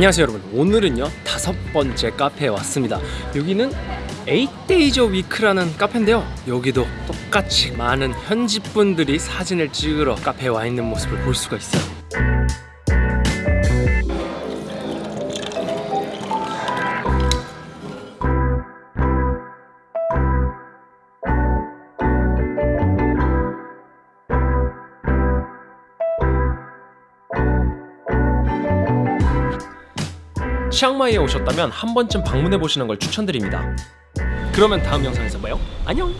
안녕하세요 여러분. 오늘은요 다섯 번째 카페에 왔습니다. 여기는 8days a week라는 카페인데요. 여기도 똑같이 많은 현지 분들이 사진을 찍으러 카페에 와 있는 모습을 볼 수가 있어요 치앙마이에 오셨다면 한 번쯤 방문해 보시는 걸 추천드립니다. 그러면 다음 영상에서 봐요. 안녕